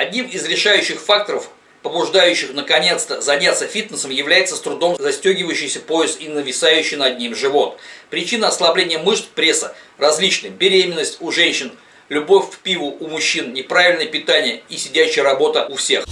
Одним из решающих факторов, побуждающих наконец-то заняться фитнесом, является с трудом застегивающийся пояс и нависающий над ним живот. Причина ослабления мышц пресса различны. Беременность у женщин, любовь к пиву у мужчин, неправильное питание и сидячая работа у всех.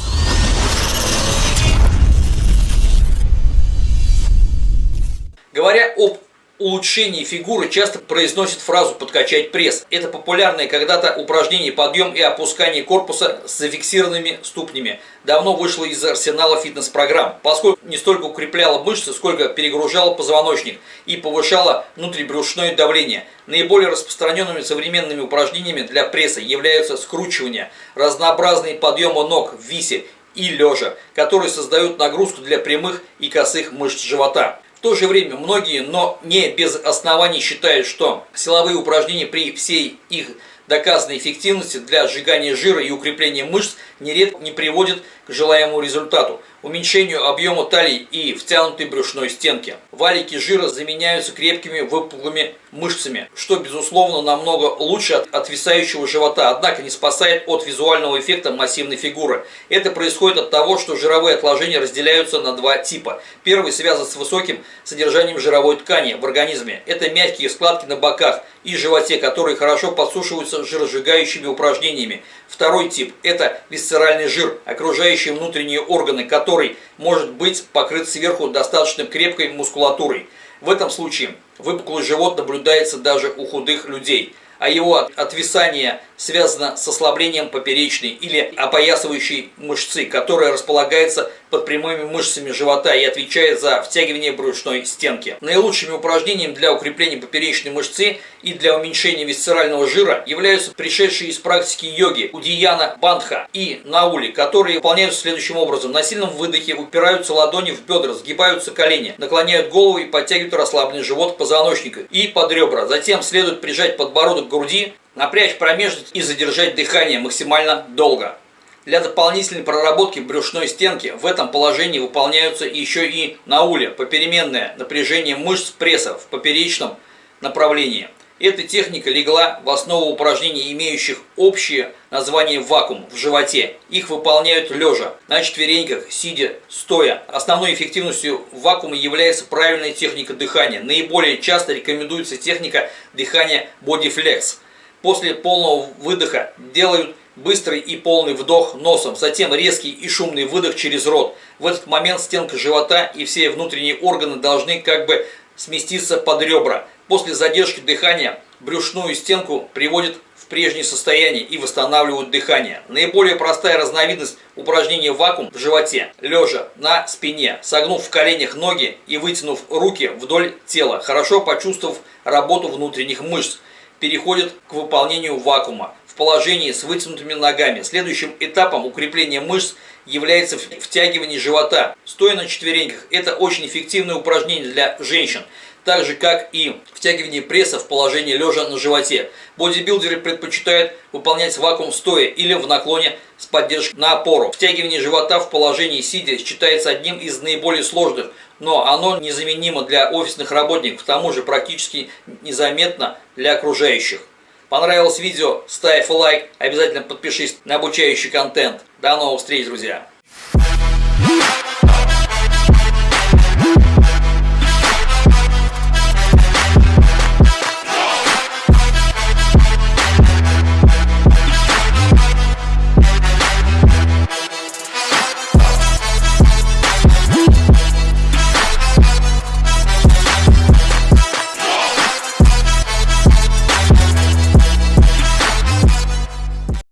Говоря об улучшении фигуры часто произносят фразу «подкачать пресс». Это популярное когда-то упражнение подъем и опускание корпуса с зафиксированными ступнями. Давно вышло из арсенала фитнес-программ, поскольку не столько укрепляло мышцы, сколько перегружало позвоночник и повышало внутрибрюшное давление. Наиболее распространенными современными упражнениями для пресса являются скручивание, разнообразные подъемы ног в висе и лежа, которые создают нагрузку для прямых и косых мышц живота. В то же время многие, но не без оснований считают, что силовые упражнения при всей их доказанной эффективности для сжигания жира и укрепления мышц нередко не приводят к желаемому результату – уменьшению объема талии и втянутой брюшной стенки. Валики жира заменяются крепкими выпуклыми мышцами, что безусловно намного лучше от отвисающего живота, однако не спасает от визуального эффекта массивной фигуры. Это происходит от того, что жировые отложения разделяются на два типа. Первый связан с высоким содержанием жировой ткани в организме. Это мягкие складки на боках и животе, которые хорошо подсушиваются жиросжигающими упражнениями. Второй тип – это висцеральный жир, окружающий внутренние органы, который может быть покрыт сверху достаточно крепкой мускулатурой. В этом случае выпуклый живот наблюдается даже у худых людей – а его отвисание связано с ослаблением поперечной или опоясывающей мышцы, которая располагается под прямыми мышцами живота и отвечает за втягивание брюшной стенки. Наилучшими упражнениями для укрепления поперечной мышцы и для уменьшения висцерального жира являются пришедшие из практики йоги Удияна Бандха и Наули, которые выполняются следующим образом. На сильном выдохе упираются ладони в бедра, сгибаются колени, наклоняют голову и подтягивают расслабленный живот к позвоночнику и под ребра. Затем следует прижать подбородок груди, напрячь промежность и задержать дыхание максимально долго. Для дополнительной проработки брюшной стенки в этом положении выполняются еще и науле, попеременное напряжение мышц пресса в поперечном направлении. Эта техника легла в основу упражнений, имеющих общее название вакуум в животе. Их выполняют лежа, на четвереньках, сидя, стоя. Основной эффективностью вакуума является правильная техника дыхания. Наиболее часто рекомендуется техника дыхания Bodyflex. После полного выдоха делают быстрый и полный вдох носом, затем резкий и шумный выдох через рот. В этот момент стенка живота и все внутренние органы должны как бы сместиться под ребра. После задержки дыхания брюшную стенку приводит в прежнее состояние и восстанавливают дыхание. Наиболее простая разновидность упражнения вакуум в животе, лежа на спине, согнув в коленях ноги и вытянув руки вдоль тела, хорошо почувствовав работу внутренних мышц, переходит к выполнению вакуума положении с вытянутыми ногами. Следующим этапом укрепления мышц является втягивание живота, стоя на четвереньках. Это очень эффективное упражнение для женщин так же как и втягивание пресса в положении лежа на животе. Бодибилдеры предпочитают выполнять вакуум стоя или в наклоне с поддержкой на опору. Втягивание живота в положении сидя считается одним из наиболее сложных, но оно незаменимо для офисных работников, к тому же практически незаметно для окружающих. Понравилось видео? Ставь лайк, обязательно подпишись на обучающий контент. До новых встреч, друзья!